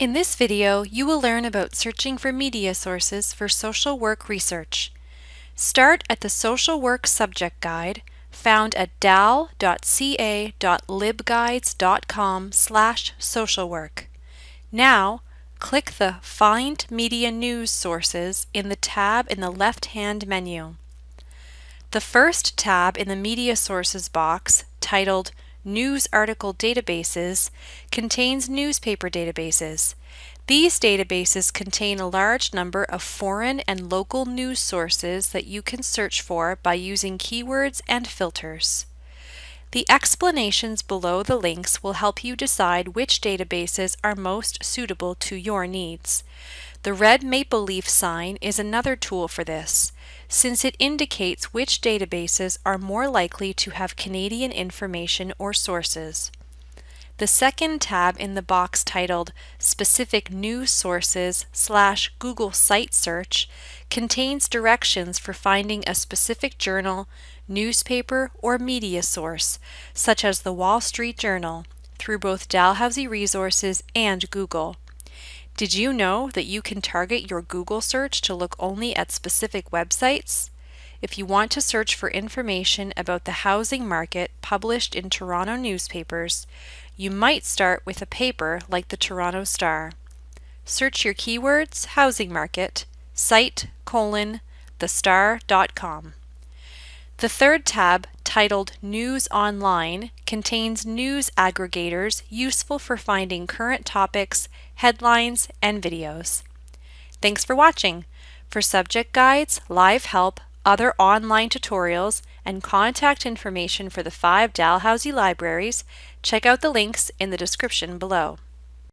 In this video, you will learn about searching for media sources for social work research. Start at the Social Work Subject Guide found at dal.ca.libguides.com slash socialwork. Now, click the Find Media News Sources in the tab in the left-hand menu. The first tab in the Media Sources box, titled News Article Databases, contains newspaper databases. These databases contain a large number of foreign and local news sources that you can search for by using keywords and filters. The explanations below the links will help you decide which databases are most suitable to your needs. The red maple leaf sign is another tool for this, since it indicates which databases are more likely to have Canadian information or sources. The second tab in the box titled Specific News Sources slash Google Site Search contains directions for finding a specific journal, newspaper, or media source, such as the Wall Street Journal, through both Dalhousie Resources and Google. Did you know that you can target your Google search to look only at specific websites? If you want to search for information about the housing market published in Toronto newspapers, you might start with a paper like the Toronto Star. Search your keywords housing market, site, colon, thestar.com. The third tab, titled News Online, contains news aggregators useful for finding current topics, headlines, and videos. Thanks for watching. For subject guides, live help, other online tutorials, and contact information for the five Dalhousie libraries, check out the links in the description below.